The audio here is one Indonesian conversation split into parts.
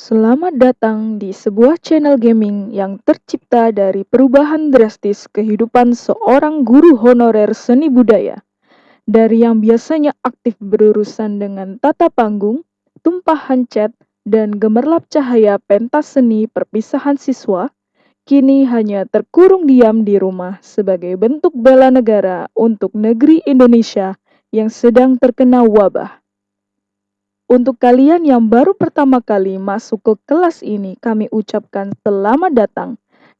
Selamat datang di sebuah channel gaming yang tercipta dari perubahan drastis kehidupan seorang guru honorer seni budaya. Dari yang biasanya aktif berurusan dengan tata panggung, tumpahan cat, dan gemerlap cahaya pentas seni perpisahan siswa, kini hanya terkurung diam di rumah sebagai bentuk bela negara untuk negeri Indonesia yang sedang terkena wabah. Untuk kalian yang baru pertama kali masuk ke kelas ini, kami ucapkan selamat datang.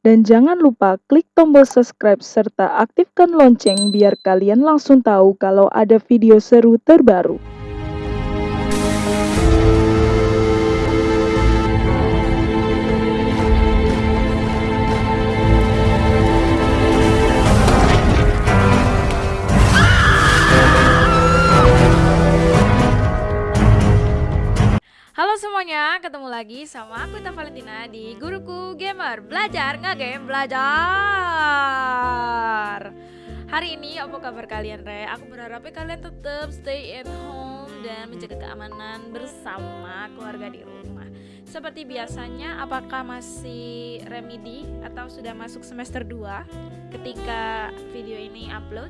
Dan jangan lupa klik tombol subscribe serta aktifkan lonceng biar kalian langsung tahu kalau ada video seru terbaru. Semuanya, ketemu lagi sama aku Ita Valentina di Guruku Gamer. Belajar nggak game belajar. Hari ini apa kabar kalian re? Aku berharap kalian tetap stay at home dan menjaga keamanan bersama keluarga di rumah. Seperti biasanya, apakah masih remedi atau sudah masuk semester 2 ketika video ini upload?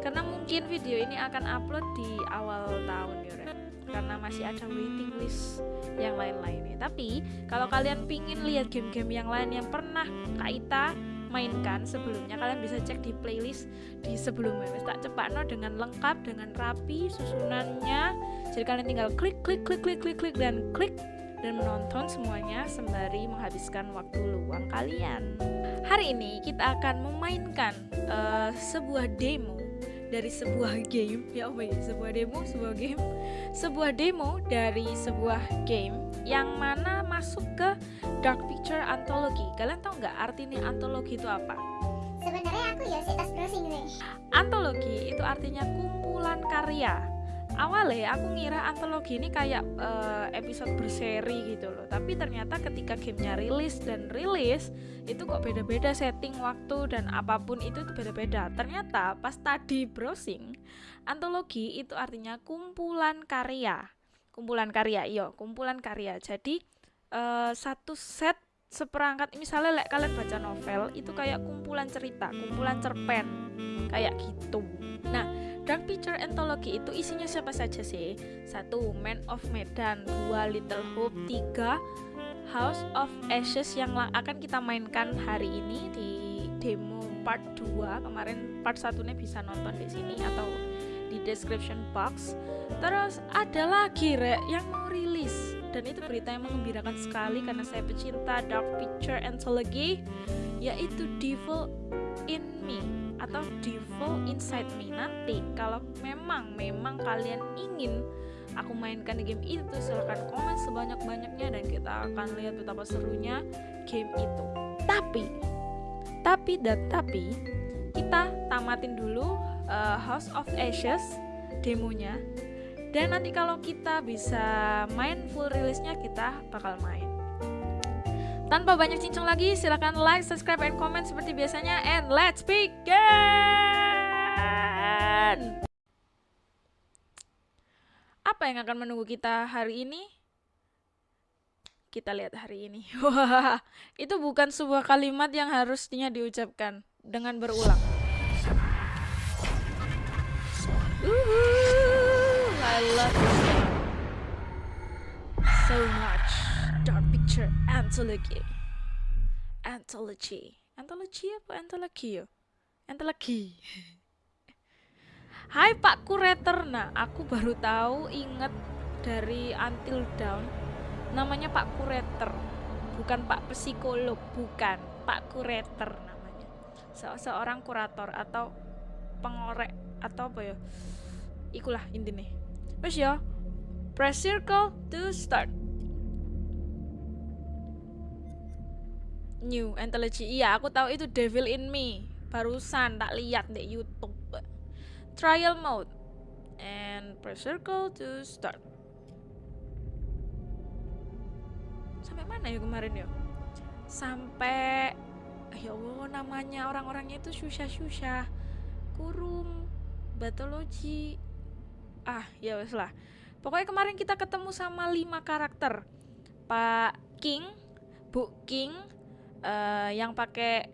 Karena mungkin video ini akan upload di awal tahun ya re karena masih ada waiting list yang lain-lainnya. Tapi kalau kalian pingin lihat game-game yang lain yang pernah Kak Ita mainkan sebelumnya kalian bisa cek di playlist di sebelumnya. Tak cepat no dengan lengkap dengan rapi susunannya. Jadi kalian tinggal klik klik klik klik klik klik dan klik dan menonton semuanya sembari menghabiskan waktu luang kalian. Hari ini kita akan memainkan uh, sebuah demo dari sebuah game. Ya oh ya? Sebuah demo sebuah game. Sebuah demo dari sebuah game yang mana masuk ke Dark Picture Anthology. Kalian tahu nggak artinya antologi itu apa? Sebenarnya aku ya sih tas browsing nih antologi itu artinya kumpulan karya awalnya aku ngira antologi ini kayak uh, episode berseri gitu loh. Tapi ternyata ketika gamenya rilis dan rilis itu kok beda-beda setting waktu dan apa pun itu beda-beda. Ternyata pas tadi browsing antologi itu artinya kumpulan karya. Kumpulan karya iyo kumpulan karya. Jadi uh, satu set seperangkat misalnya like, kalian baca novel itu kayak kumpulan cerita kumpulan cerpen kayak gitu nah Dark Picture Anthology itu isinya siapa saja sih? Satu, Man of Medan, dua, Little Hope, tiga, House of Ashes yang akan kita mainkan hari ini di demo part 2 kemarin part satunya bisa nonton di sini atau di description box. Terus ada lagi re yang mau rilis dan itu berita yang mengembirakan sekali karena saya pecinta Dark Picture Anthology yaitu Devil in Me atau default inside me. Nanti kalau memang memang kalian ingin aku mainkan game itu silahkan komen sebanyak-banyaknya dan kita akan lihat betapa serunya game itu. Tapi tapi dan tapi kita tamatin dulu uh, House of Ashes demonya dan nanti kalau kita bisa main full rilisnya kita bakal main tanpa banyak cincang lagi, silahkan like, subscribe, and comment seperti biasanya. And let's begin! Apa yang akan menunggu kita hari ini? Kita lihat hari ini. Itu bukan sebuah kalimat yang harusnya diucapkan dengan berulang. I love this game so much. Dark Picture Anthology. Anthology. Anthology apa anthology ya? Anthology. Hai Pak Kurator. Nah, aku baru tahu inget dari Until Dawn namanya Pak Kurator. Bukan Pak psikolog, bukan Pak Kurator namanya. Se seorang kurator atau pengorek atau apa ya? Ikulah intinya. Wes ya. Press circle to start. New Anthology. Iya, aku tahu itu Devil in Me. Barusan tak lihat di YouTube. Trial mode. And press circle to start. Sampai mana ya kemarin ya? Sampai ya Allah namanya orang-orangnya itu susah-susah. Kurung, batologi. Ah, ya wes lah. Pokoknya kemarin kita ketemu sama lima karakter. Pak King, Bu King eh, yang pakai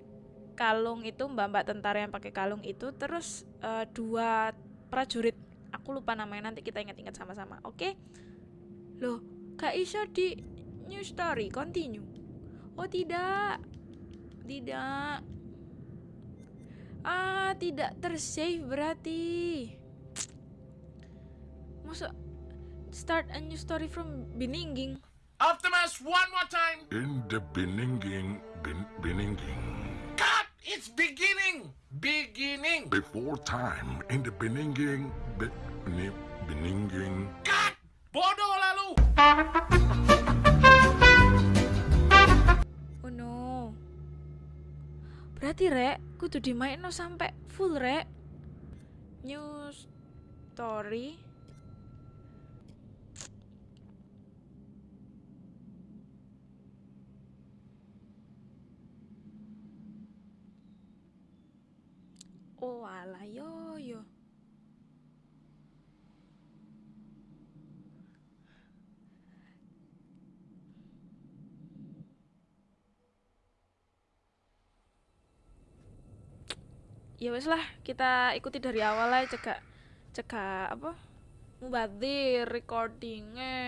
kalung itu mbak-mbak tentara yang pakai kalung itu terus eh, dua prajurit. Aku lupa namanya nanti kita ingat-ingat sama-sama oke? Loh Kak Isha di new story continue? Oh tidak. Tidak. Ah tidak tersave berarti Masa start a new story from beginning Optimus, one more time. In the beginning, ben, beginning, Cut! It's beginning. Beginning. before time, in the beginning, be, be- beginning, Cut! Bodoh lalu. Oh no. Berarti rek, kudu dimainno sampai full rek. New story. Oh alah yo yo. ya wes lah kita ikuti dari awal aja cegak cegak apa? Mubadir recordingnya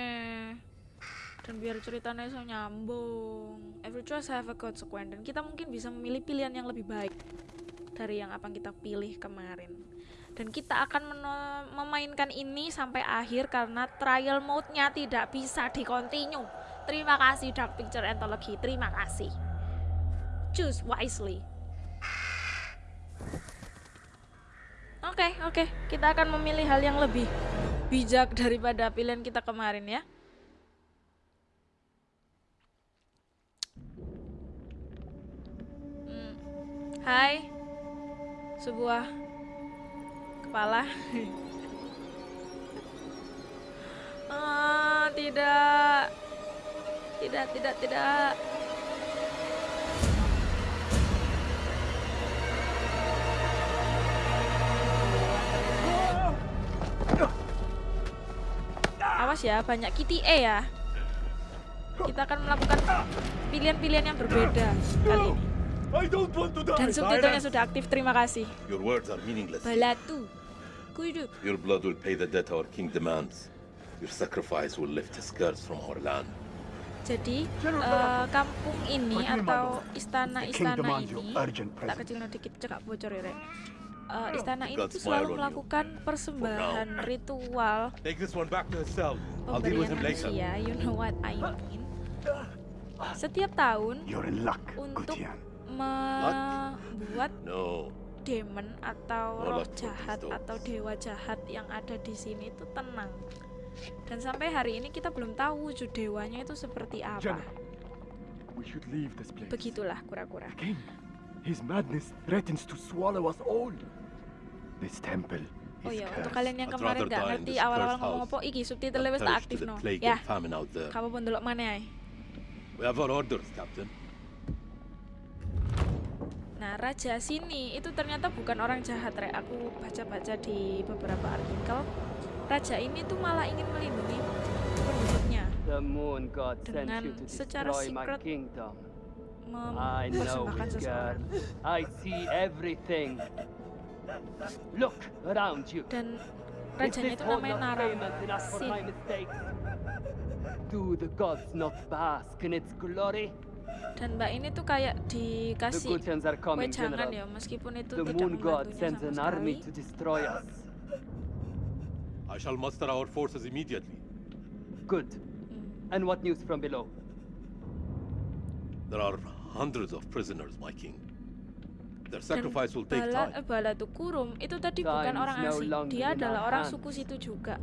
dan biar ceritanya bisa nyambung. Every choice have a consequence. Dan kita mungkin bisa memilih pilihan yang lebih baik dari yang apa kita pilih kemarin dan kita akan memainkan ini sampai akhir karena trial mode-nya tidak bisa di continue terima kasih Dark Picture Anthology terima kasih choose wisely Oke, oke. Kita akan memilih hal yang lebih bijak daripada pilihan kita kemarin ya. Hmm. Hai. Sebuah kepala. ah, tidak. Tidak, tidak, tidak. Awas ya, banyak kitty E ya. Kita akan melakukan pilihan-pilihan yang berbeda kali ini. I don't want to die. Dan subtitlenya sudah aktif, terima kasih. Your words are meaningless. Balatu. Kudu. Your blood will pay the debt our king demands. Your sacrifice will lift his curse from our land. Jadi, eh, kampung ini atau istana-istana ini, tak kecil dikit cekak bocor ya, Rek. Eh, istana ini tuh selalu melakukan persembahan ritual Take this one back to his cell. I'll deal with pemberian him later. manusia, you know what I mean. Setiap tahun You're in luck, untuk. Membuat No. demon atau Oh, roh jahat atau dewa jahat yang ada di sini itu tenang. Dan sampai hari ini kita belum tahu wujud dewanya itu seperti apa. Begitulah kura-kura. King, his madness threatens to swallow us all. This temple Oh ya, untuk kalian yang kemarin rather gak die in ngerti awal-awal ngomong apa iki subtitle wis tak aktif no. Ya, kamu pun delok mana ya. We have our orders, Captain. Nah, raja sini itu ternyata bukan orang jahat, Rek. Aku baca-baca di beberapa artikel. Raja ini tuh malah ingin melindungi penduduknya, Dengan secara secret mempersembahkan seseorang. I see everything. Look around you. Dan rajanya itu namanya not Naram. famous enough for Sin. my mistakes? Do the gods not bask in its glory? Dan Mbak ini tuh kayak dikasih wejangan ya, meskipun itu The tidak moon god membantunya sends sama an army to destroy us. I shall muster our forces immediately. Good. Hmm. And what news from below? There are hundreds of prisoners, my king. Their sacrifice will take Bala, time. Bala Tukurum itu tadi Time bukan orang no asing, dia adalah orang hands. suku situ juga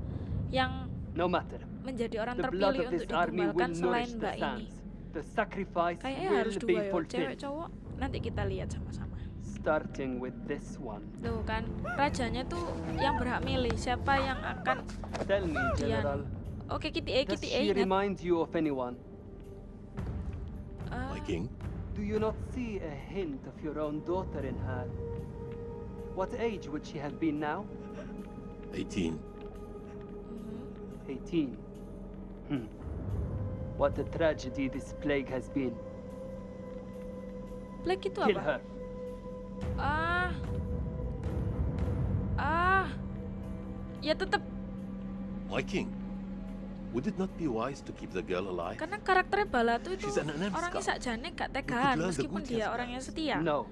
yang No matter. menjadi orang terpilih untuk will selain Mbak ini. Sands. The sacrifice Kayaknya will harus be dua ya, cewek fulfilled. cowok. Nanti kita lihat sama-sama. Starting with this one. Tuh kan, rajanya tuh yang berhak milih siapa yang akan Tell me, General, Oke, Kitty E, does Kitty E she ingat. remind you of anyone? Eh, My king, Do you not see a hint of your own daughter in her? What age would she have been now? 18. mhm. 18. Hmm. What a tragedy this plague has been. Black itu Kill apa? her. Ah. Ah. Ya tetap My king, would it not be wise to keep the girl alive? karena karakternya Balatu itu enhanced orangnya scout. sakjane gak tegaan the meskipun dia orang yang setia. No.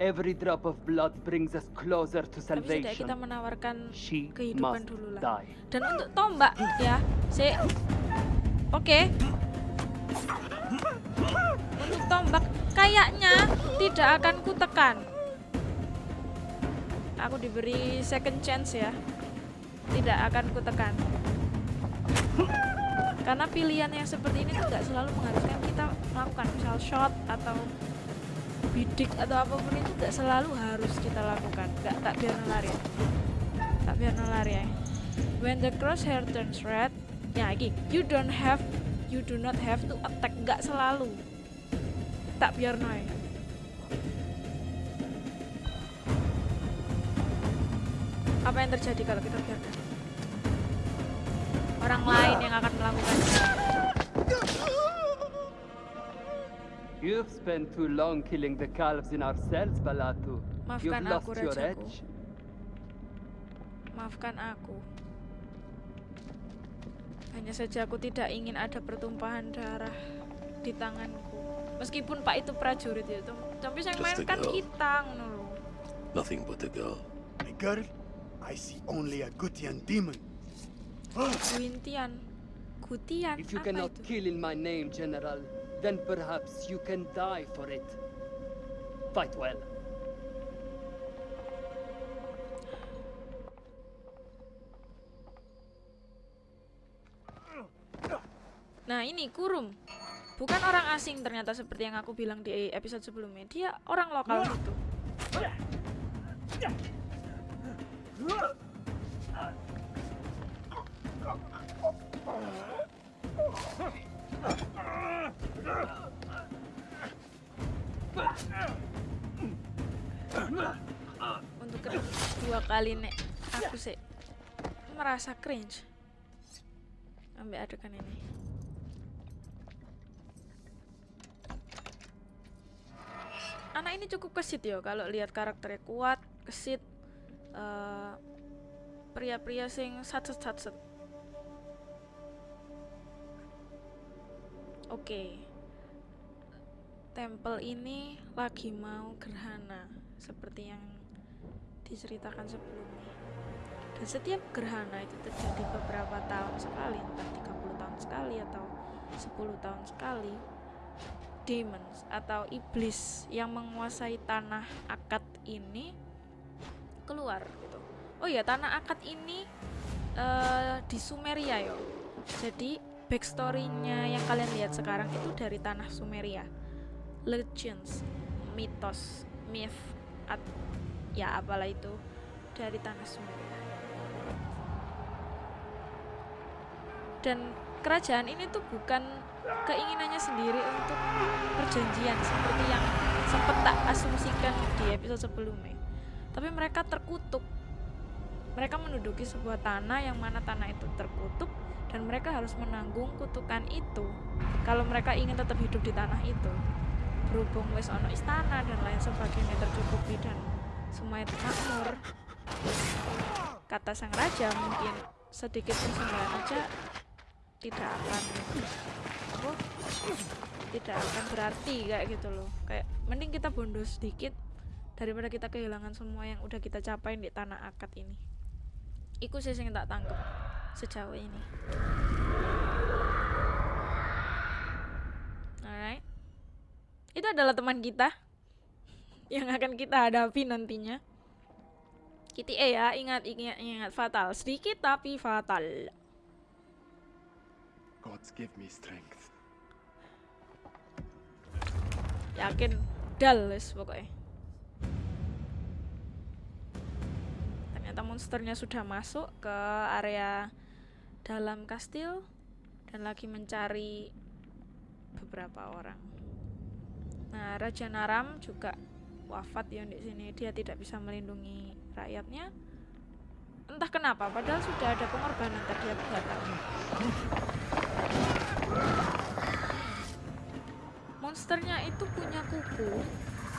Every drop of blood brings us closer to Tapi setidaknya kita salvation. menawarkan She kehidupan dulu lah. Dan untuk tombak ya, si Oke. Untuk tombak kayaknya tidak akan kutekan. Aku diberi second chance ya. Tidak akan kutekan. Karena pilihan yang seperti ini tuh nggak selalu mengharuskan kita melakukan misal shot atau bidik atau apa pun itu nggak selalu harus kita lakukan. Nggak tak biar nalar ya. Tak biar nalar ya. When the crosshair turns red, ya lagi, you don't have, you do not have to attack. Nggak selalu. Tak biar naik. Apa yang terjadi kalau kita biarkan? Orang lain yang akan melakukannya. You've spent too long killing the calves in our cells, Balatu. You've Maafkan lost aku, your Rajaku. edge. Maafkan aku. Hanya saja aku tidak ingin ada pertumpahan darah di tanganku. Meskipun Pak itu prajurit itu, tapi yang main kan kita ngono lho. Nothing but a girl. A girl? I see only a Gutian demon. Guintian. Gutian. If you apa cannot itu? kill in my name, General, then perhaps you can die for it. Fight well. Nah ini Kurum. Bukan orang asing ternyata seperti yang aku bilang di episode sebelumnya. Dia orang lokal situ Untuk kedua kali nek aku sih merasa cringe. Ambil adegan ini anak ini cukup kesit ya kalau lihat karakternya kuat kesit eh, pria-pria sing satset satset oke. Tempel ini lagi mau gerhana seperti yang diceritakan sebelumnya. Dan setiap gerhana itu terjadi beberapa tahun sekali entah 30 tahun sekali atau 10 tahun sekali demons atau iblis yang menguasai tanah akad ini keluar gitu. Oh ya tanah akad ini eh, di Sumeria yo. Jadi backstory-nya yang kalian lihat sekarang itu dari tanah Sumeria. Legends, mitos, myth, at, ya apalah itu dari tanah Sumeria. Dan kerajaan ini tuh bukan keinginannya sendiri untuk perjanjian seperti yang sempat tak asumsikan di episode sebelumnya. Tapi mereka terkutuk. Mereka menduduki sebuah tanah yang mana tanah itu terkutuk dan mereka harus menanggung kutukan itu kalau mereka ingin tetap hidup di tanah itu. Berhubung wis ono istana dan lain sebagainya tercukupi dan semuanya makmur. Kata sang raja mungkin sedikit persenggolan aja tidak akan apa? Tidak akan berarti kayak gitu loh. Kayak mending kita bondo sedikit daripada kita kehilangan semua yang udah kita capai di tanah akad ini. Iku sih yang tak tangkep sejauh ini. Alright. Itu adalah teman kita yang akan kita hadapi nantinya. Kitty E ya ingat ingat ingat fatal. Sedikit tapi fatal Gods give me strength. yakin dal wis pokoknya ternyata monsternya sudah masuk ke area dalam kastil dan lagi mencari beberapa orang. Nah Raja Naram juga wafat ya di sini. Dia tidak bisa melindungi rakyatnya. Entah kenapa padahal sudah ada pengorbanan nggak tahu monsternya itu punya kuku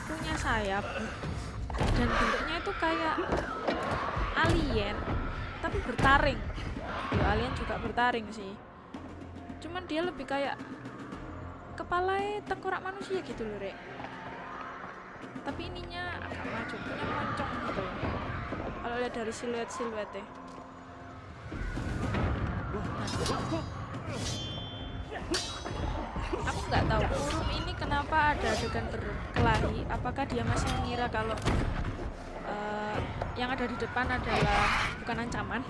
punya sayap dan bentuknya itu kayak alien tapi bertaring. Ya alien juga bertaring sih. Cuman dia lebih kayak kepala tengkorak manusia gitu loh rek. Tapi ininya agak maju punya moncong gitu. Kalau lihat dari siluet siluetnya aku nggak tahu. Burung ini kenapa ada adegan berkelahi? Apakah dia masih mengira kalau uh, yang ada di depan adalah bukan ancaman?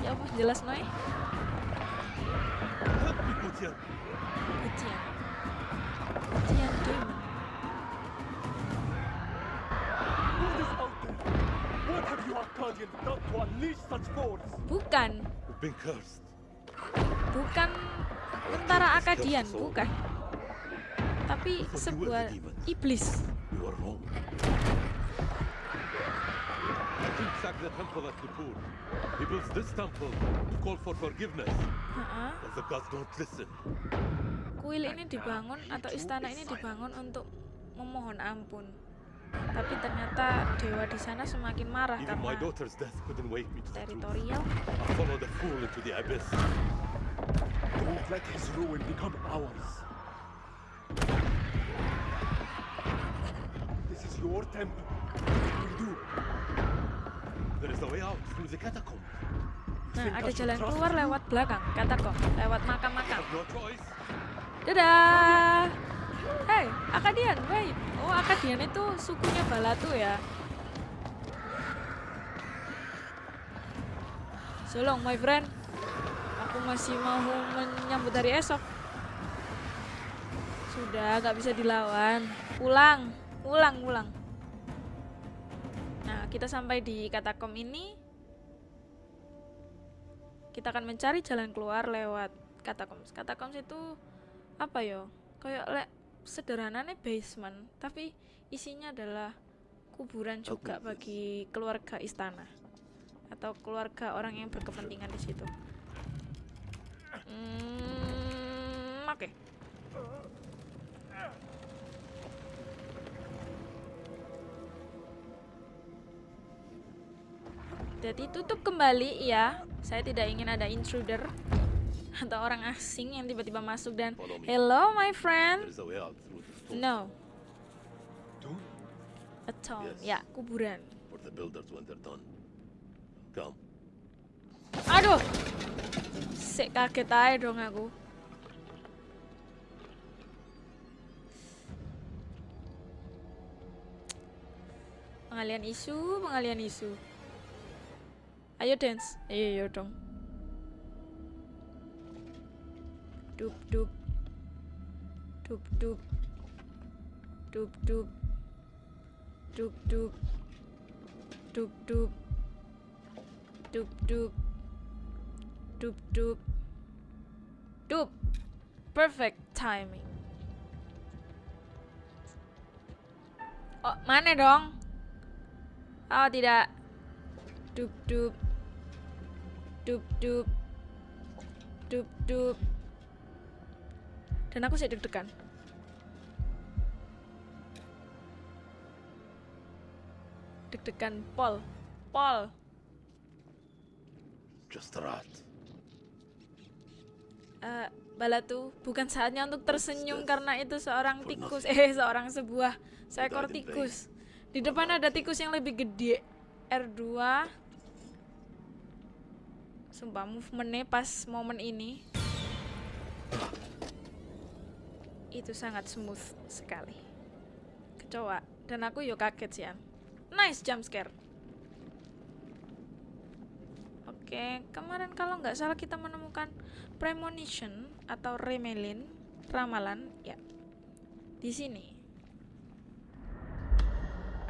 Ya apa jelas noy. Bukan. Bukan tentara Akadian bukan tapi sebuah iblis We were wrong. The king sacked the temple at Nippur. He builds this temple to call for forgiveness. Heeh. But the gods don't listen. kuil ini dibangun atau istana ini dibangun untuk memohon ampun tapi ternyata dewa di sana semakin marah karena teritorial Don't let his ruin become ours. This is your temple. What will you do? There is a way out through the catacomb. nah ada jalan keluar lewat belakang kata kok lewat makam-makam dadah hey Akadian wait oh Akadian itu sukunya Balatu ya so long my friend aku masih mau menyambut hari esok. Sudah gak bisa dilawan. Pulang pulang pulang. Nah kita sampai di katakom ini. Kita akan mencari jalan keluar lewat katakoms katakoms itu apa yo kayak le sederhananya basement tapi isinya adalah kuburan juga bagi keluarga istana atau keluarga orang yang berkepentingan di situ Mm, oke. Okay. Jadi tutup kembali ya. Saya tidak ingin ada intruder atau orang asing yang tiba-tiba masuk dan hello my friend. No. A tomb. Ya, kuburan. Aduh. Sik kaget aja dong aku. Pengalian isu, pengalian isu. Ayo dance. Ayo, ayo dong. Dup dup. Dup dup. Dup dup. Dup dup. Dup dup. Dup dup dup dup. Dup. Perfect timing. Oh mana dong? Oh tidak. Dup dup. Dup dup. Dup dup. Dan aku sih deg-degan. Deg-degan pol pol Just a rat. Eh, Balatu, bukan saatnya untuk tersenyum karena itu seorang tikus. Eh, seorang sebuah seekor tikus. Di depan ada tikus yang lebih gede. R2. Sumpah movementnya pas momen ini itu sangat smooth sekali. Kecoa dan aku yo kaget sih. Nice jump scare. Oke, kemarin kalau nggak salah kita menemukan premonition atau remelin, ramalan, ya. Di sini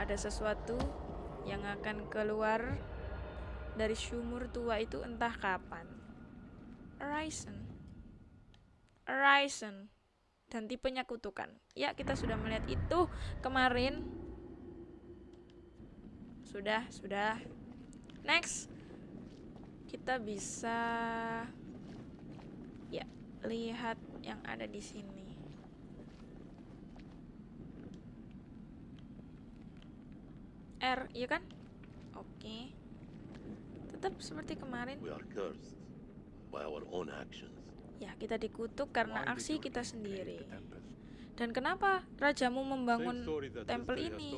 ada sesuatu yang akan keluar dari sumur tua itu entah kapan. Horizon. Horizon. Dan tipenya kutukan. Ya, kita sudah melihat itu kemarin. Sudah, sudah. Next kita bisa ya lihat yang ada di sini. R, ya kan? Oke. Tetap seperti kemarin. Ya, kita dikutuk karena aksi kita sendiri. Dan kenapa rajamu membangun tempel ini?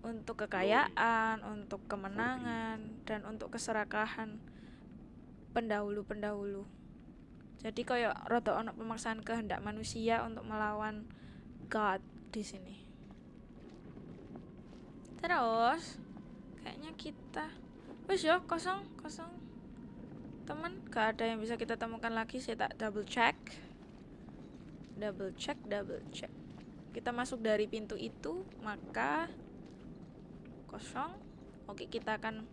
Untuk kekayaan, untuk kemenangan, dan untuk keserakahan pendahulu-pendahulu. Jadi kayak rada ono pemaksaan kehendak manusia untuk melawan God di sini. Terus kayaknya kita wes yo kosong kosong teman gak ada yang bisa kita temukan lagi saya tak double check double check double check kita masuk dari pintu itu maka kosong. Oke kita akan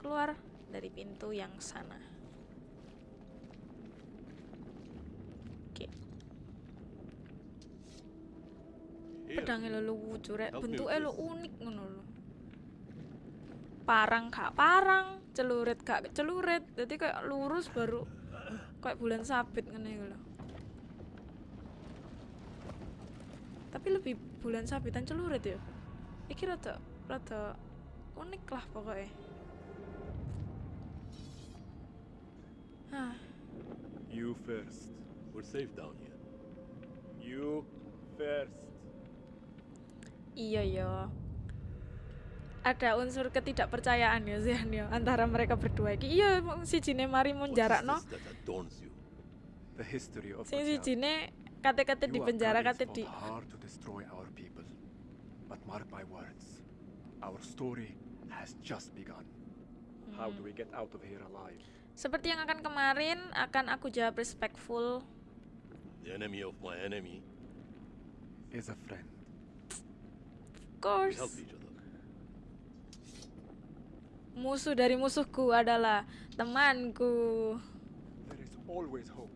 keluar dari pintu yang sana. Oke. Pedangnya lo me bentuknya lo unik ngono lo parang gak parang celurit gak celurit. Jadi kayak lurus baru kayak bulan sabit ngene iku lho. Tapi lebih bulan sabitan celurit ya? Iki rada rada unik lah pokoknya Hah, You first. we're safe down here. You first. iya ya ada unsur ketidakpercayaan ya Zian ya antara mereka berdua iki iya si jine mari mau What is jarakno this that adorns you? The history of sing si jine kate-kate di penjara kate di hard to destroy our people. But mark my words, our story has just begun. How do we get out of here alive? seperti yang akan kemarin akan aku jawab respectful The enemy of my enemy. Is a friend. of We course help each other. musuh dari musuhku adalah temanku There is always hope.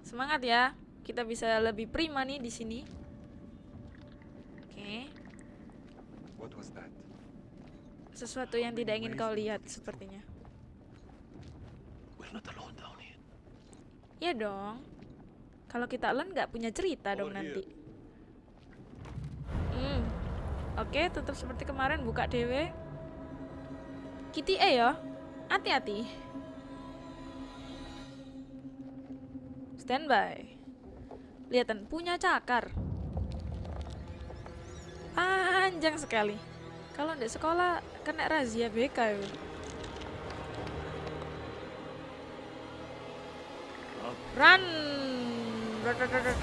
semangat ya kita bisa lebih prima nih di sini oke What was that? sesuatu yang tidak ingin kau lihat sepertinya. We're not alone down here. ya dong. Kalau kita len nggak punya cerita dong Over nanti. Here. hmm. Oke tetap seperti kemarin buka dewe Kitty E ya? Hati-hati. Standby. Lihatan punya cakar panjang sekali kalau di sekolah kena razia BK ya run Run, run, run, run.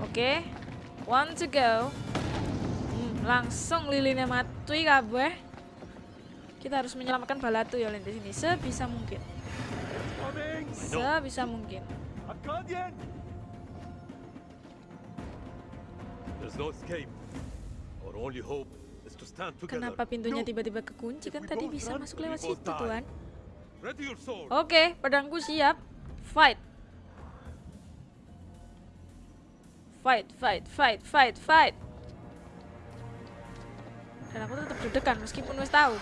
Oke, one to go. Hmm, langsung lilinnya mati kabeh. Kita harus menyelamatkan balatu ya di sini sebisa mungkin. Sebisa mungkin. Akkadian! There's no escape. Our only hope is to stand together. Kenapa pintunya No. tiba-tiba kekunci kan tadi bisa run, masuk lewat situ tuan. Ready your sword. Oke, pedangku siap. Fight. Fight, fight, fight, fight, fight. Dan aku tetap deg-degan meskipun wis tahu.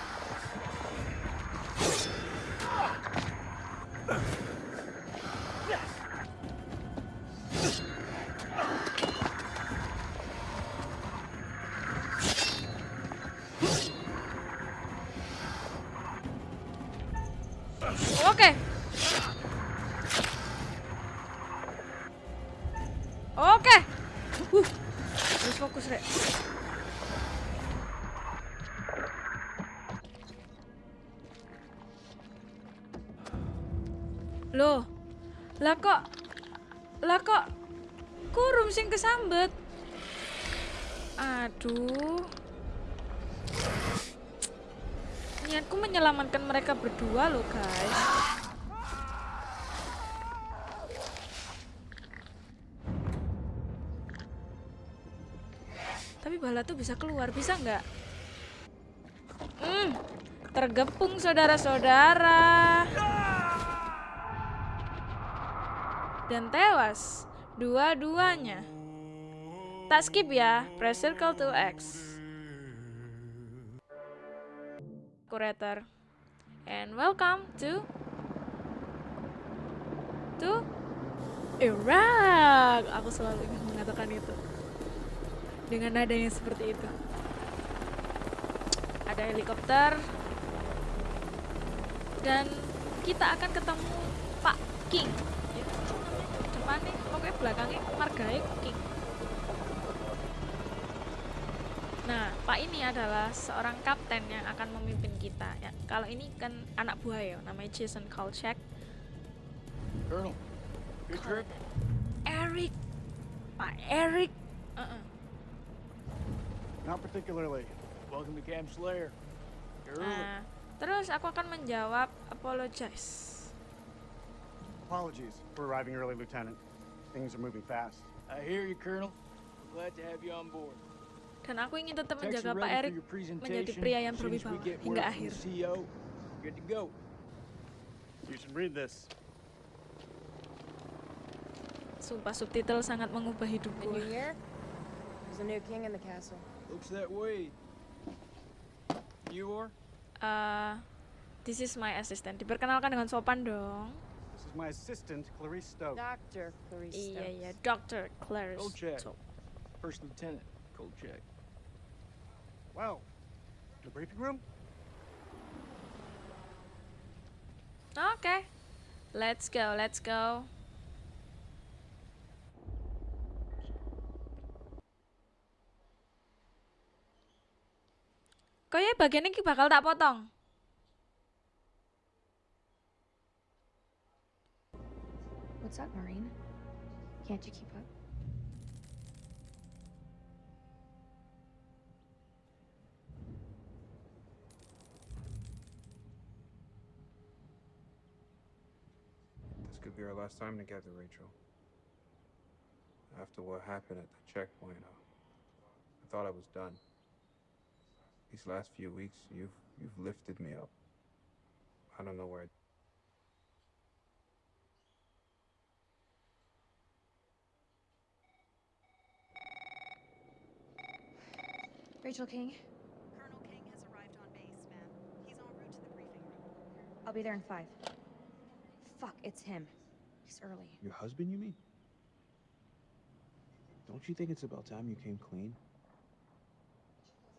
Menyelamatkan mereka berdua loh, guys. Tapi bala tuh bisa keluar, bisa nggak? Hmm, tergepung saudara-saudara. Dan tewas dua-duanya. Tak skip ya, press circle to X. Curator. And welcome to to Iraq. Aku selalu ingin mengatakan itu. Dengan nada yang seperti itu. Ada helikopter. Dan kita akan ketemu Pak King. Ya, depannya, pokoknya belakangnya marganya King. Nah, Pak ini adalah seorang kapten yang akan memimpin kita. Ya, kalau ini kan anak buah ya, namanya Jason Kolchak. Colonel, good trip? Eric, Pak Eric. Uh-uh. Not particularly. Welcome to Camp Slayer. You're. Nah, terus aku akan menjawab apologize. Apologies for arriving early, Lieutenant. Things are moving fast. I hear you, Colonel. We're glad to have you on board. Dan aku ingin tetap menjaga Pak presentation. menjadi pria yang berwibawa hingga akhir. the CEO, good to go. You should read this. Sumpah subtitle sangat mengubah hidupku. new year? There's a new king in the castle. Looks that way. You are? Uh, this is my assistant. Diperkenalkan dengan sopan dong. This is my assistant, Clarice Stokes. Dr. Clarice Iya iya, Stokes. Dr. Claire Kolchak. Stokes. First Lieutenant Kolchak. Well, the briefing room? Oke. Let's go, let's go. Kayaknya bagian ini bakal tak potong. What's up, Marine? Can't you keep up? Could be our last time together, Rachel. After what happened at the checkpoint, uh, I thought I was done. These last few weeks, you've you've lifted me up. I don't know where. Rachel King, Colonel King has arrived on base, ma'am. He's en route to the briefing room. I'll be there in five. Fuck, it's him. He's early. Your husband, you mean? Don't you think it's about time you came clean?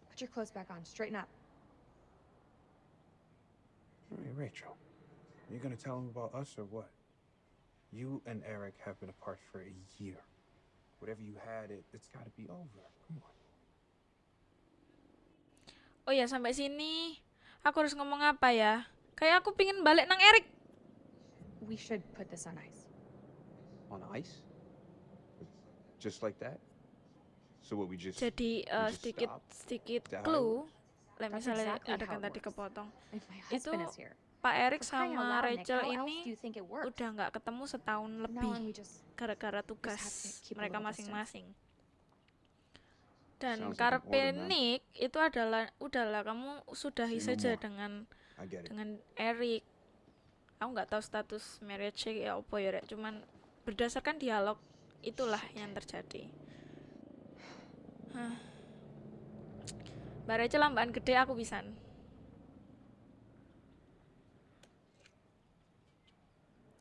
Put your clothes back on. Straighten up. Hey, Rachel, you gonna tell him about us or what? You and Eric have been apart for a year. Whatever you had, it, it's gotta be over. Come on. Oh ya sampai sini aku harus ngomong apa ya? Kayak aku pingin balik nang Erik. We should put this on ice. On ice? Just like that? So what, we just... Jadi uh, just sedikit sedikit clue. Lah That's misalnya exactly ada kan tadi kepotong. Itu. Pak Erik sama Rachel ini udah nggak ketemu setahun lebih gara-gara tugas mereka masing-masing. Dan Sounds like an karpe order, man. Nick itu adalah udahlah kamu sudahi saja dengan dengan Eric. Aku nggak tahu status marriage ya apa ya, Rek. cuman berdasarkan dialog itulah yang terjadi. Hah. Mbak Rachel lambakan gede aku pisan.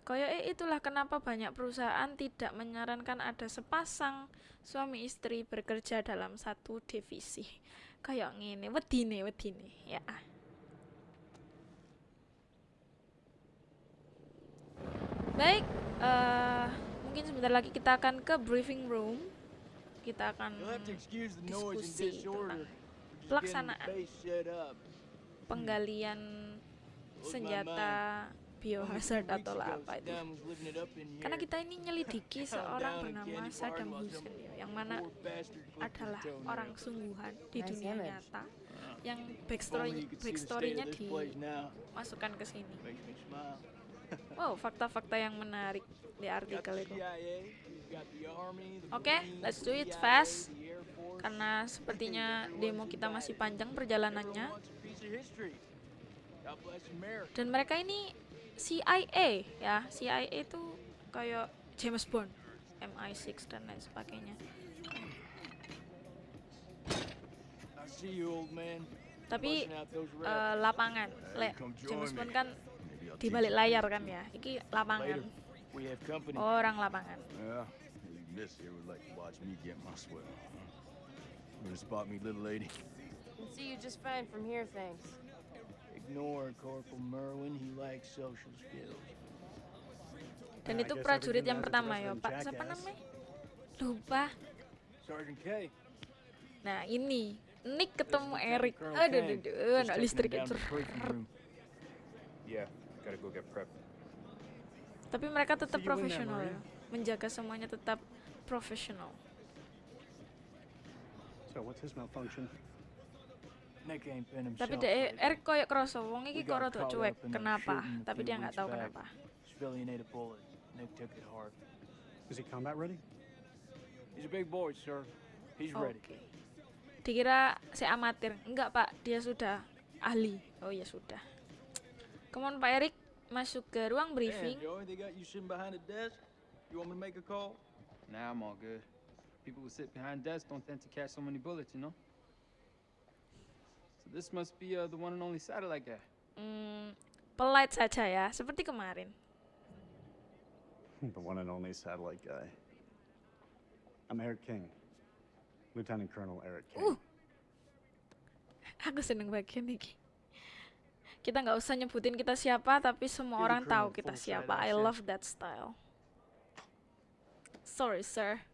Koyoke itulah kenapa banyak perusahaan tidak menyarankan ada sepasang suami istri bekerja dalam satu divisi. Kayak ngene, wedine, wedine, ya. Baik, eh, mungkin sebentar lagi kita akan ke briefing room. Kita akan diskusi tentang pelaksanaan penggalian senjata biohazard atau lah apa itu. Karena kita ini nyelidiki seorang bernama Saddam Hussein ya, yang mana adalah orang sungguhan di dunia nyata yang backstory backstorynya dimasukkan ke sini. Wow, fakta-fakta yang menarik di artikel itu. Oke, Marines, let's do it fast. Karena sepertinya demo kita masih panjang perjalanannya dan mereka ini CIA ya. CIA itu kayak James Bond, MI6 dan lain sebagainya. Tapi raps. lapangan, le, James Bond kan di balik layar kan ya. Iki lapangan. Company. Orang lapangan. Yeah, you miss here would like to watch me get my swell. Gonna spot me, little lady. Can see you just fine from here, thanks. Ignore Corporal Merwin. He lacks social skills. Dan itu prajurit yang pertama ya, Pak. Siapa namanya? Lupa. Sergeant K. Nah, ini Nick ketemu Eric. Aduh, aduh, aduh, anak listrik itu. Yeah, gotta go get prepped. Tapi mereka tetap profesional ya. Menjaga semuanya tetap profesional. So what's his malfunction? Tapi lately. Eric koyok kroso, wong iki kok rada cuek. Kenapa? Tapi dia nggak tahu kenapa. Is he combat ready? He's a big boy, sir. He's ready. Dikira saya amatir. Enggak, Pak. Dia sudah ahli. Oh ya sudah. Come on, Pak Erik. Masuk ke ruang briefing. Damn, Joey, they got you sitting behind a desk. You want me to make a call? Nah, I'm all good. People who sit behind desks don't tend to catch so many bullets, you know? So this must be uh, the one and only satellite guy. Hmm, polite saja ya, seperti kemarin. the one and only satellite guy. I'm Eric King. Lieutenant Colonel Eric King. Uh. Aku seneng bagian ini. Kita nggak usah nyebutin kita siapa, tapi semua orang tahu kita siapa. I love that style. Sorry, sir.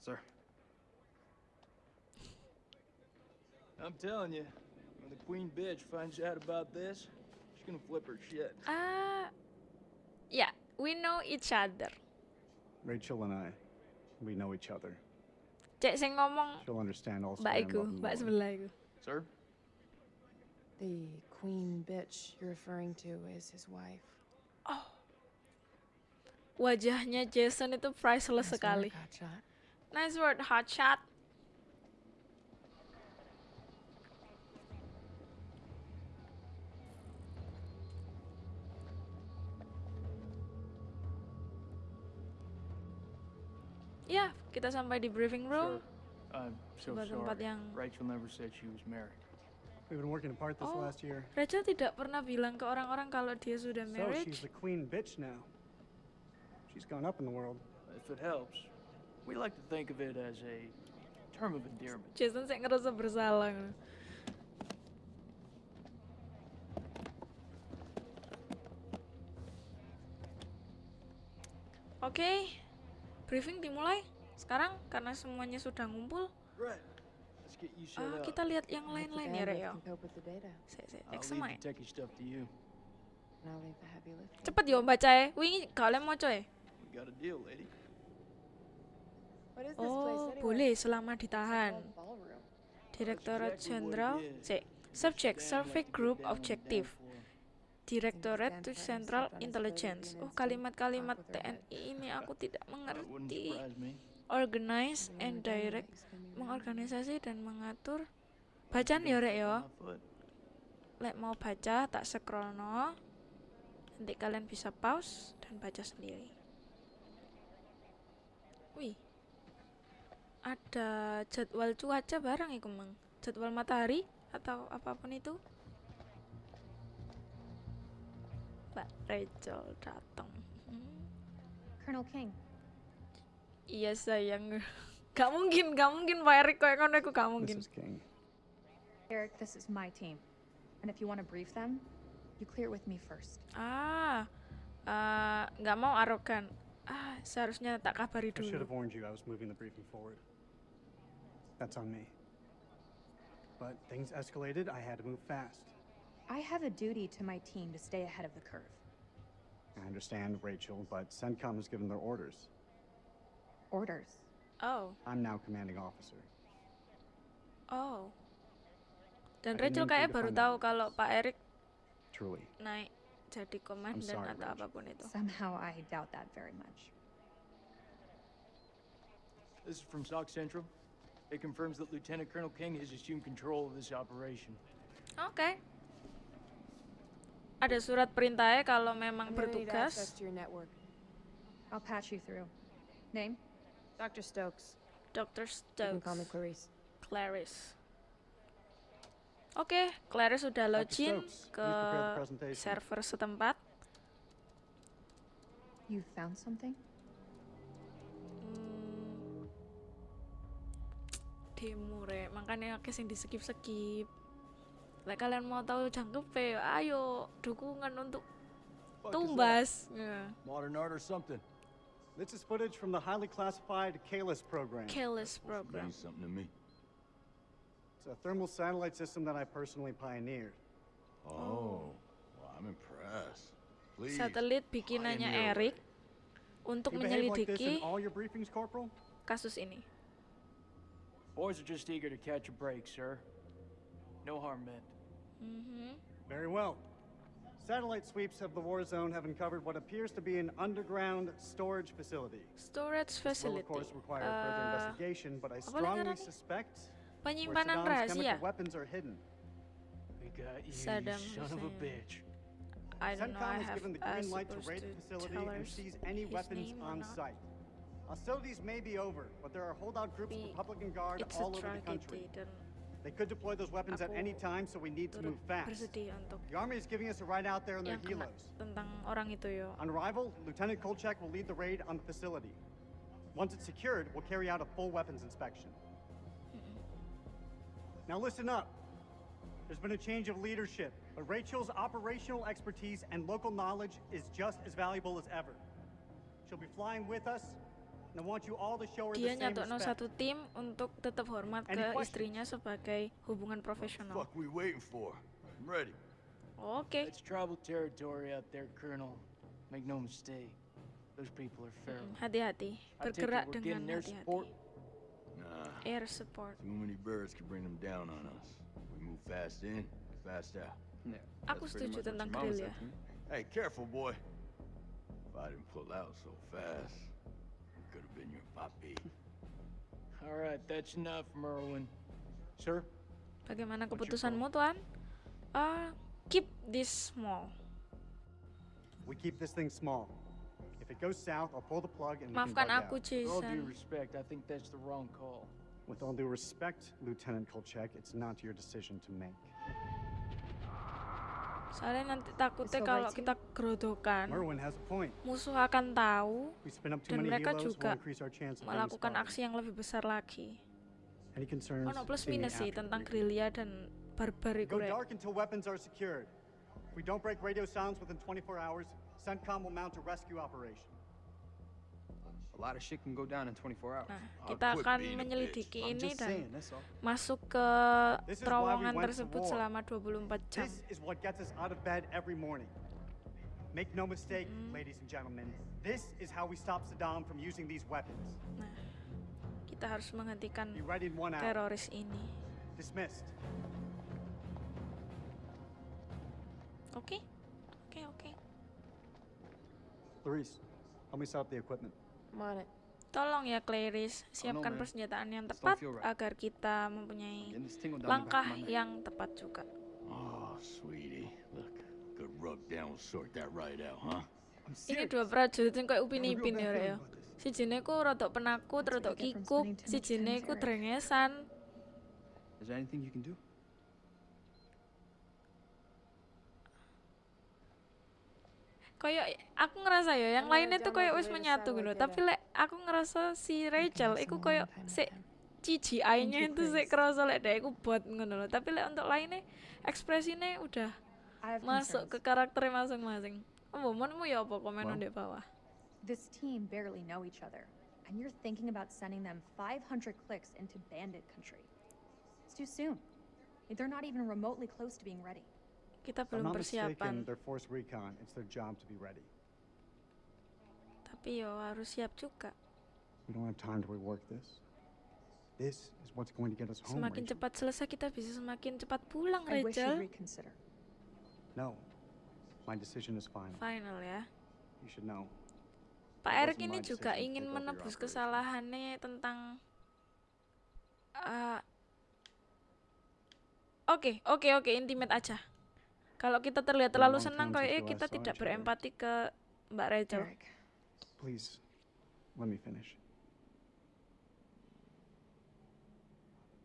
Sir. I'm telling you, when the queen bitch finds out about this, she's gonna flip her shit. Ah, ya, we know each other. Rachel and I, we know each other. Cek sing ngomong She'll understand all mbak iku, mbak sebelah iku. Sir? The queen bitch you're referring to is his wife. Oh. Wajahnya Jason itu priceless Nice sekali. work, hotshot. Nice word, hotshot. Ya, yeah, kita sampai di briefing room. I'm so Sebuah tempat sorry. yang Rachel never said she was married. We've been working apart this Oh. last year. Rachel tidak pernah bilang ke orang-orang kalau dia sudah So married. she's the queen bitch now. She's gone up in the world. If it helps, we like to think of it as a term of endearment. Jason sih ngerasa bersalah. Oke, briefing dimulai sekarang karena semuanya sudah ngumpul. Right. Let's get you set Ah, up. kita lihat yang lain-lain ya, Reo. data. Saya, examine. Cepet yo baca ya. Wingi kalian mau coy. Oh, boleh selama ditahan. Direktorat Jenderal. C. Subject Survey Group Objective. Direktorat to Central Intelligence. Oh, kalimat-kalimat. TNI ini aku tidak mengerti. Organize and direct mengorganisasi dan mengatur. Bacaan ya rek ya. My foot. Lek mau baca tak scroll no. Nanti kalian bisa pause dan baca sendiri. Wih. Ada jadwal cuaca barang iku mang. Jadwal matahari atau apa pun itu. Mbak Rachel datang. Hmm. Colonel King, Iya sayang. Gak mungkin, gak mungkin Pak Erik kayak ngono iku gak mungkin. Mrs. King. Eric, this is my team. And if you want to brief them, you clear it with me first. Ah, eh, nggak mau arogan. Ah, seharusnya tak kabari I should have warned you I was moving the briefing forward. That's on me. But things escalated, I had to move fast. I have a duty to my team to stay ahead of the curve. I understand, Rachel, but CENTCOM has given their orders. Orders. Oh, I'm now commanding officer. oh. Dan Rachel mean for you kayak baru tahu kalau Pak Erik Truly. naik jadi komandan sorry, atau Rachel. apapun itu. Somehow I doubt that very much. This is from SOC Central. It confirms that Lieutenant Colonel King has assumed control of this operation. Oke. Ada surat perintahnya kalau memang I'm gonna need access bertugas. to your network. I'll patch you through. Name? Dr. Stokes. Dr. You can call me Stokes. Clarice. Clarice. Oke, Clarice sudah login Stokes, ke server setempat. You found something? Hmm. Demo makanya akeh sing di skip skip. Lek kalian mau tahu jangkepe, ayo dukungan untuk tumbas. Ya. Modern art or something? This is footage from the highly classified Kalis program. Careless program. Means something to me. It's a thermal satellite system that I personally pioneered. Oh, well, I'm impressed. Please. Satelit bikinannya pioneer Eric untuk You behave like this menyelidiki in all your briefings, Corporal? kasus ini. Boys are just eager to catch a break, sir. No harm meant. Mhm. Very well. Satellite sweeps of the war zone have uncovered what appears to be an underground storage facility. Storage This will, facility. of course, require further Eh, investigation, but I strongly suspect where penyimpanan Saddam's rahasia. chemical weapons are hidden. We got you, Saddam you son of a bitch. I don't know. CENTCOM I was have given the uh, green light to raid the facility and seize any weapons on not. site. Hostilities may be over, but there are holdout groups of Republican Guard all over the country. They could deploy those weapons at any time, so we need to move fast. The Army is giving us a ride out there in their helos. tentang orang itu yo. On arrival, Lieutenant Kolchak will lead the raid on the facility. Once it's secured, we'll carry out a full weapons inspection. Now listen up. There's been a change of leadership, but Rachel's operational expertise and local knowledge is just as valuable as ever. She'll be flying with us, and I want you all to show her Dia the same nyatokno respect. satu tim untuk tetap hormat Any ke questions? istrinya sebagai hubungan profesional. Fuck we waiting for? I'm ready. Oke. It's tribal territory out there, Colonel. Make no mistake. Those people are feral. Hati-hati, I take it bergerak we're dengan getting their hati-hati. support. Nah, Air support. too many birds could bring them down on us. We move fast in, fast out. Yeah. Aku setuju tentang grill ya. Hey, careful, boy. If I didn't pull out so fast, it could have been your puppy. All right, that's enough, Merwin. Sir? Bagaimana keputusanmu, Tuan? Ah, keep this small. We keep this thing small. If it goes south, I'll pull the plug and we can Maafkan bug aku, out. With all due respect, I think that's the wrong call. With all due respect, Lieutenant Kolchak, it's not your decision to make. Soalnya nanti takutnya kalau kita gerodokan, musuh akan tahu dan mereka juga melakukan aksi yang lebih besar lagi. Ono plus minus sih tentang gerilya dan barbar. If we don't break radio silence within 24 hours, CENTCOM will mount a rescue operation. A lot of shit can go down in 24 hours. Nah, kita akan menyelidiki I'm ini just dan saying, that's all. masuk ke This is why we terowongan went to tersebut selama 24 jam. This is what gets us out of bed every morning. Make no mistake, Mm-hmm. ladies and gentlemen, this is how we stop Saddam from using these weapons. Nah, kita harus menghentikan Be ready in one hour. teroris ini. Dismissed. Oke? Oke, oke. Clarice, help me set up the equipment. Tolong ya Clarice, siapkan man. persenjataan yang tepat agar kita mempunyai langkah yang tepat juga. Oh, sweetie. Look, good rub down will sort that right out, huh? Ini dua prajurit yang kayak upin ipin ya Rek, ya. Si jene ku rodok penakut, rodok kikuk, si jene ku drengesan. Is there anything you can do? Kayak aku ngerasa ya, yang lainnya tuh kayak wis menyatu gitu. Tapi lek aku ngerasa si Rachel, iku kayak si CGI-nya itu sih kerasa lek deh, iku buat ngono loh. Tapi lek untuk lainnya ekspresinya udah masuk ke karakternya masing-masing. Oh, menmu ya apa komen di bawah? This team barely know each other, and you're thinking about sending them 500 clicks into bandit country. It's too soon. They're not even remotely close to being ready. Kita belum persiapan, tapi yo harus siap juga. We don't have time to rework this. This is what's going to get us home. Semakin cepat selesai kita bisa semakin cepat pulang, Rachel. No, my decision is final. Final ya. You should know. Pak Erik ini juga ingin menebus kesalahannya tentang eh, Oke, oke, oke, intimate aja. Kalau kita terlihat terlalu senang time kayak we kita tidak berempati ke Mbak Rachel. Please, let me finish.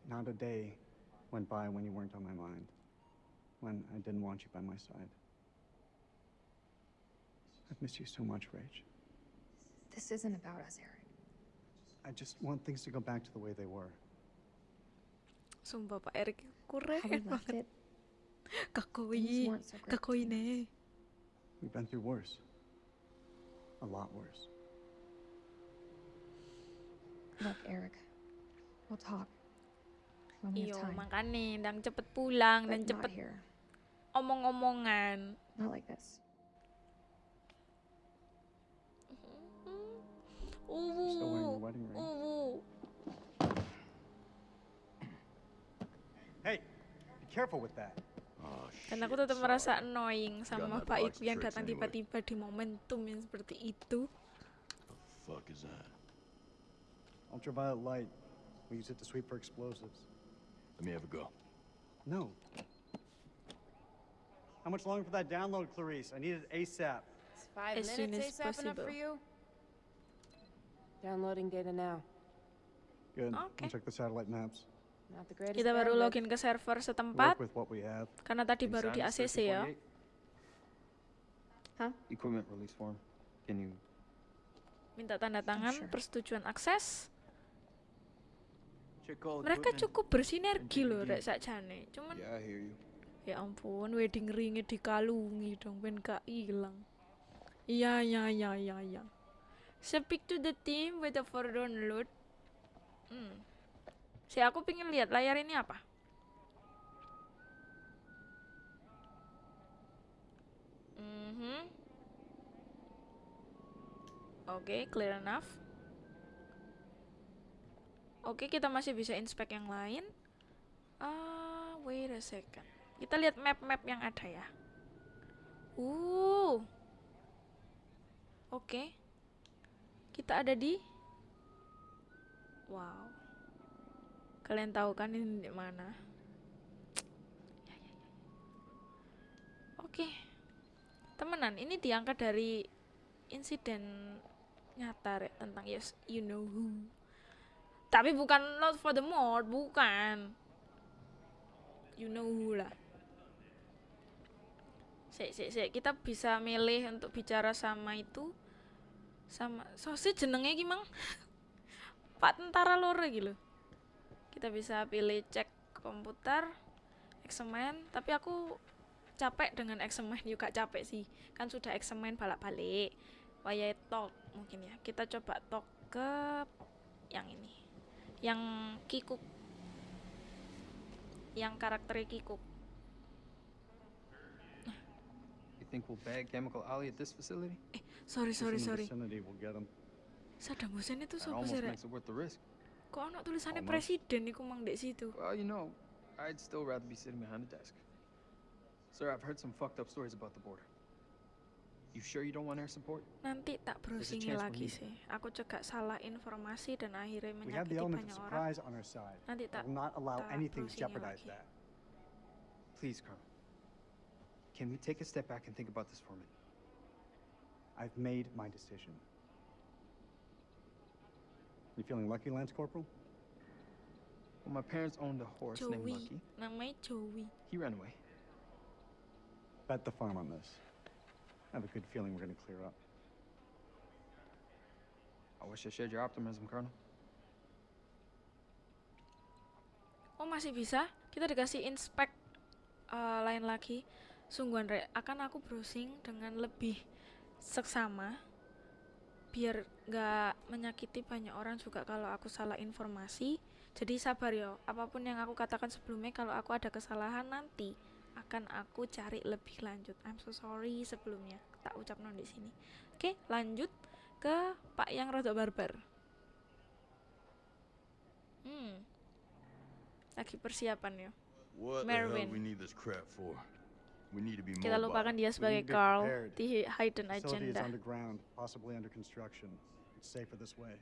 Not a day went by when you weren't on my mind, when I didn't want you by my side. I've missed you so much, Rach. This isn't about us, Eric. I just want things to go back to the way they were. Sumpah Pak Erik keren How we left banget. it, Kakoi, things weren't so great. kakoi ne. We've been through worse. A lot worse. Look, Eric, we'll talk when we have time. makanya dan cepet pulang dan But not cepet here. omong-omongan. Not like this. Mm-hmm. Still wearing your Uwu, wedding ring. uwu. Hey, be careful with that. Dan aku tetap merasa annoying sama Pak box Iku yang datang anyway. tiba-tiba di momentum yang seperti itu. Fuck is that? Ultraviolet light. We use it to sweep for explosives. Let me have a go. No. How much longer for that download, Clarice? I need it ASAP. Is five As soon minutes as ASAP enough for you? Downloading data now. Good. Okay. I'll check the satellite maps. Kita baru login ke server setempat karena tadi baru di ACC ya. Minta tanda tangan persetujuan akses. Mereka cukup bersinergi loh rek sakjane. Cuman Yeah, ya ampun wedding ringnya dikalungi dong ben gak hilang. Iya iya iya iya iya. Speak to the team with the for download. Hmm. Si aku pengen lihat layar ini apa? Mhm. Oke, clear enough. Oke, kita masih bisa inspect yang lain. Ah, wait a second. Kita lihat map-map yang ada ya. Uh. Oke. Kita ada di Wow. Kalian tahu kan ini di mana? Oke. Temenan, ini diangkat dari insiden nyata Rek, tentang yes you know who. Tapi bukan not for the mod, bukan. You know who lah. Sik, sik, sik. Kita bisa milih untuk bicara sama itu sama sosi jenenge iki mang Pak tentara iki lho. Kita bisa pilih cek komputer X-Men, tapi aku capek dengan yuk gak capek sih. Kan sudah X-Men balak-balik. Wayahe talk mungkin ya. Kita coba talk ke yang ini. Yang Kikuk. Yang karakternya Kikuk. You think we'll bag Chemical Ali at this facility? Sorry, sorry, sorry. Saddam Hussein itu siapa sih, Rek? Makes it worth the risk. Kok ono tulisannya Almost. presiden iku mang dek situ? Well, you know, I'd still rather be sitting behind a desk. Sir, I've heard some fucked up stories about the border. You sure you don't want air support? Nanti tak browsing chance we're lagi needed. sih. Aku cegak salah informasi dan akhirnya We have the menyakiti element of banyak orang. surprise on our side. Nanti I tak will not allow tak anything to browsingnya jeopardize lagi. that. Please, Colonel. Can we take a step back and think about this for a minute? I've made my decision. You feeling lucky, Lance Corporal? Well, my parents owned a horse named Joey. Lucky. Namanya Joey. He ran away. Bet the farm on this. I have a good feeling we're going to clear up. I wish I shared your optimism, Colonel. Oh masih bisa? Kita dikasih inspect eh, lain lagi. Sungguhan Rek, akan aku browsing dengan lebih seksama biar nggak menyakiti banyak orang juga kalau aku salah informasi. Jadi sabar ya, apa pun yang aku katakan sebelumnya kalau aku ada kesalahan nanti akan aku cari lebih lanjut. I'm so sorry sebelumnya tak ucap non di sini. Oke, lanjut ke Pak yang rodok barbar. Hmm. Lagi persiapan ya. What Merwin. the hell we need this crap for? Kita lupakan dia We sebagai need to be Carl prepared. di Hidden Facility is Agenda. underground, possibly under construction. It's safer this way.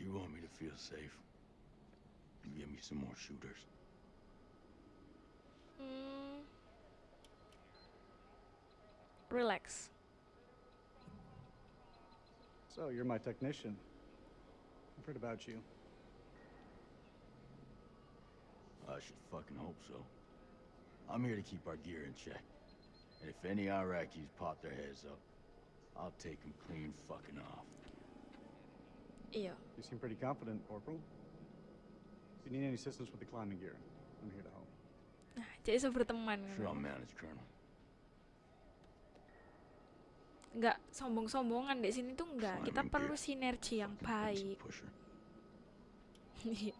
You want me to feel safe? You give me some more shooters. Hmm. Relax. So, you're my technician. I've heard about you. I should fucking hope so. I'm here to keep our gear in check. And if any Iraqis pop their heads up, I'll take him clean fucking off. Iya. You seem pretty confident, Corporal. If you need any assistance with the climbing gear, I'm here to help. Nah, jadi iso berteman Sure, I'll manage, Colonel. Nggak sombong-sombongan di sini tuh enggak. Kita perlu gear. sinergi yang baik. Pusher. Iya,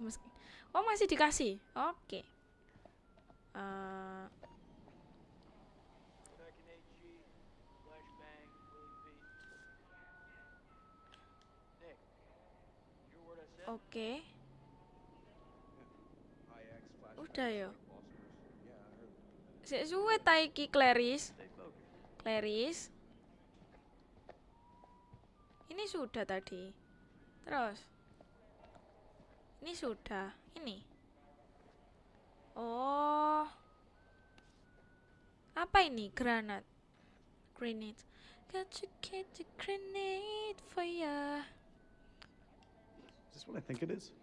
Oh, masih dikasih. Oke. Eh, Oke. Udah ya. Sik suwe ta iki Clarice. Clarice. Ini sudah tadi. Terus. Ini sudah. Ini. Oh. Apa ini? Granat. Grenade. Got to get the grenade for ya. Is this what I think it is?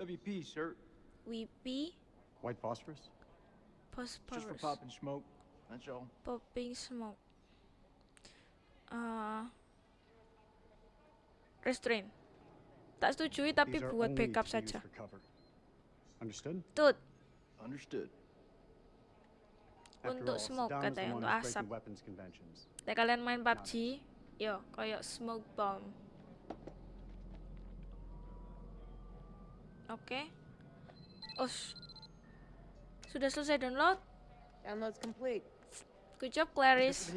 WP, sir. Weepy. White phosphorus? Phosphorus. Just for popping smoke. That's all. Popping smoke. Uh, restrain. Tak setujui tapi These are buat only backup to be used saja. Understood? Tut. Understood. Untuk smoke katanya, untuk asap. Nek kalian main PUBG, yo kayak smoke bomb. Oke. Us. Sudah selesai download? Download's complete. Good job, Clarice.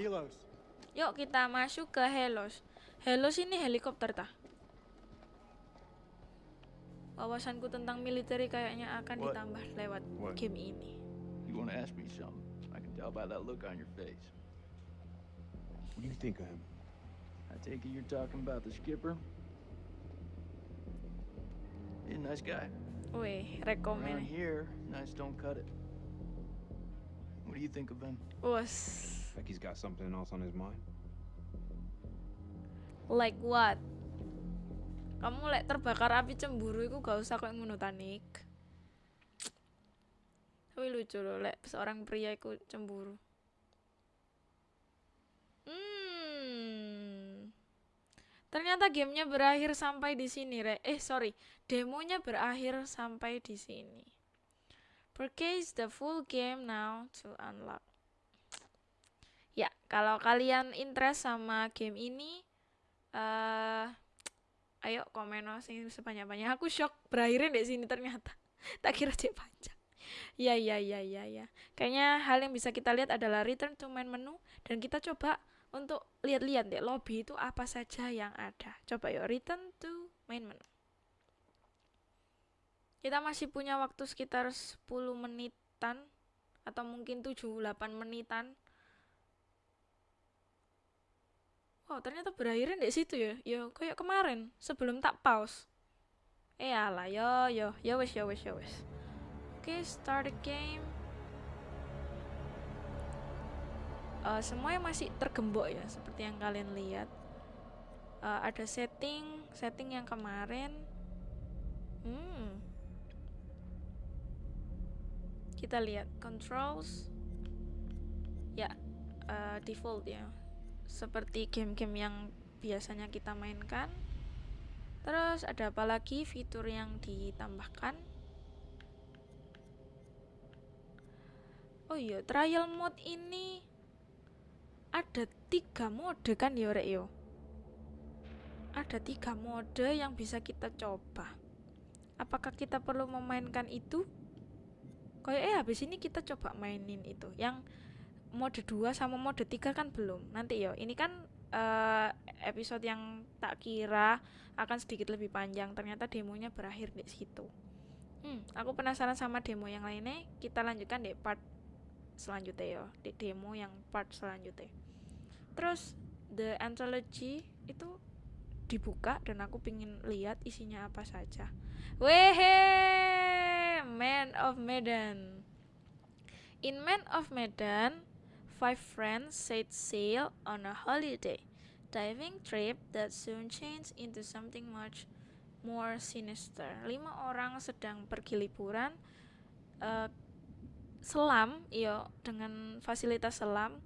Yuk kita masuk ke Helos. Helos ini helikopter tah. Wawasanku tentang militer kayaknya akan What? ditambah lewat What? game ini. You want to ask me something? I can tell by that look on your face. What do you think of him? I take it you're talking about the skipper? He's a nice guy. Wih, Around rekomen. here, nice don't cut it. What do you think of him? Us. Like he's got something else on his mind? Like what? Kamu lek terbakar api cemburu iku gak usah kayak ngono tanik. Tapi lucu loh lek seorang pria iku cemburu. Hmm. Ternyata gamenya berakhir sampai di sini, Re. Eh, sorry. Demonya berakhir sampai di sini. Purchase the full game now to unlock. Ya, kalau kalian interest sama game ini, eh ayo komen no sing sebanyak-banyak. Aku shock berakhirnya di sini ternyata. tak kira cek panjang. Ya, ya, ya, ya, ya. Kayaknya hal yang bisa kita lihat adalah return to main menu dan kita coba untuk lihat-lihat deh lobby itu apa saja yang ada. Coba yuk return to main menu. Kita masih punya waktu sekitar 10 menitan atau mungkin 7-8 menitan. Wow, ternyata berakhirnya di situ ya. Ya kayak kemarin sebelum tak pause. Eh alah, yo yo, yo wes yo wes yo wes. Oke, start the game. Eh, semuanya masih tergembok ya, seperti yang kalian lihat. Eh, ada setting, setting yang kemarin. Hmm. Kita lihat controls. Ya, eh, default ya. Seperti game-game yang biasanya kita mainkan. Terus ada apa lagi fitur yang ditambahkan? Oh iya, trial mode ini ada tiga mode kan ya Rek? Ada tiga mode yang bisa kita coba. Apakah kita perlu memainkan itu? Kayak eh habis ini kita coba mainin itu. Yang mode 2 sama mode 3 kan belum. Nanti yo, ini kan eh, episode yang tak kira akan sedikit lebih panjang. Ternyata demonya berakhir di situ. Hmm, aku penasaran sama demo yang lainnya. Kita lanjutkan di part selanjutnya yo, di demo yang part selanjutnya. Terus the anthology itu dibuka dan aku pingin lihat isinya apa saja. Wehe, Man of Medan. In Man of Medan, five friends set sail on a holiday, diving trip that soon changed into something much more sinister. Lima orang sedang pergi liburan eh, selam, iyo dengan fasilitas selam.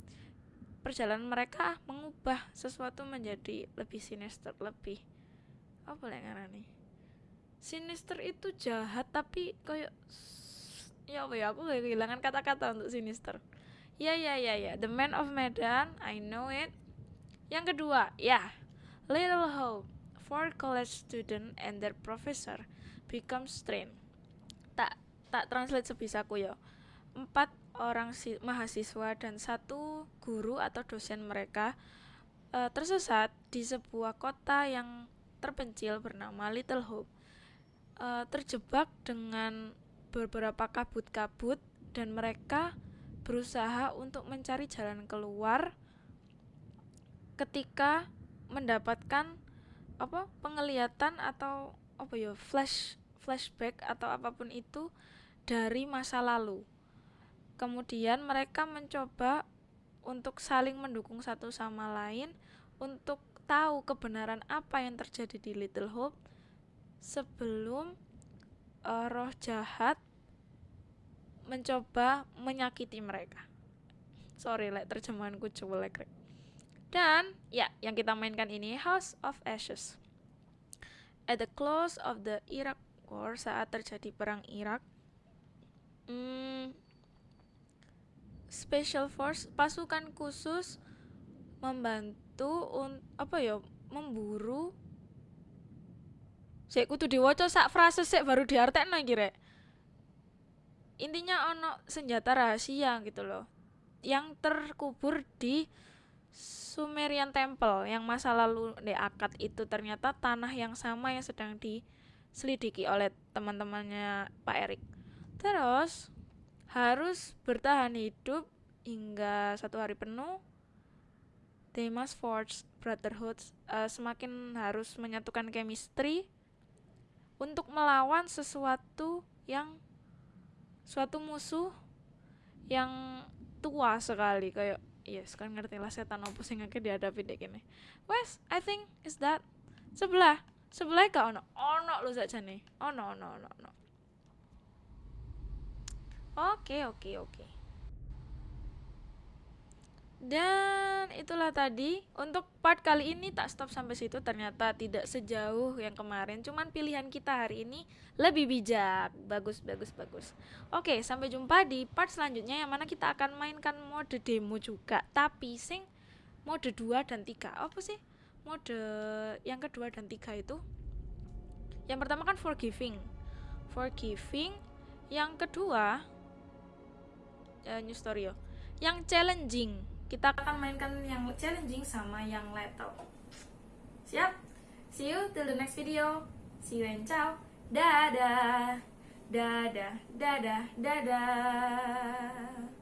Perjalanan mereka mengubah sesuatu menjadi lebih sinister lebih apa lah nih sinister itu jahat tapi kayak ya apa ya aku kehilangan kata-kata untuk sinister ya ya ya ya. The Man of Medan I know it. Yang kedua ya. Little Hope. For college student and their professor become strain tak tak translate sebisaku ya. Empat orang si mahasiswa dan satu guru atau dosen mereka uh, tersesat di sebuah kota yang terpencil bernama Little Hope. Uh, terjebak dengan beberapa kabut-kabut dan mereka berusaha untuk mencari jalan keluar ketika mendapatkan apa penglihatan atau apa ya flash flashback atau apa pun itu dari masa lalu. Kemudian mereka mencoba untuk saling mendukung satu sama lain untuk tahu kebenaran apa yang terjadi di Little Hope sebelum uh, roh jahat mencoba menyakiti mereka. Sorry, like, terjemahanku jelek. Dan ya, yang kita mainkan ini House of Ashes. At the close of the Iraq War, saat terjadi perang Irak, hmm, Special Force pasukan khusus membantu un, apa ya memburu Sik kudu diwaca sak frase sik baru diartekno iki rek. Intinya ono senjata rahasia gitu loh. Yang terkubur di Sumerian Temple yang masa lalu di akad itu ternyata tanah yang sama yang sedang diselidiki oleh teman-temannya Pak Erik. Terus harus bertahan hidup hingga satu hari penuh. Must forge brotherhood uh, semakin harus menyatukan chemistry untuk melawan sesuatu yang suatu musuh yang tua sekali kayak yes kan ngerti lah setan apa sing akeh dihadapi dek ini. Wes I think is that. Sebelah sebelah kau ono ono lu saja nih ono ono ono ono. Oke oke oke dan itulah tadi untuk part kali ini tak stop sampai situ. Ternyata tidak sejauh yang kemarin. Cuman pilihan kita hari ini lebih bijak. Bagus bagus bagus. Oke sampai jumpa di part selanjutnya yang mana kita akan mainkan mode demo juga. Tapi sing mode 2 dan 3 apa sih mode yang kedua dan tiga itu? Yang pertama kan forgiving. Forgiving. Yang kedua uh, new story yo yang challenging kita akan mainkan yang challenging sama yang lethal. Siap? See you till the next video. See you and ciao. Dadah. Dadah. Dadah. Dadah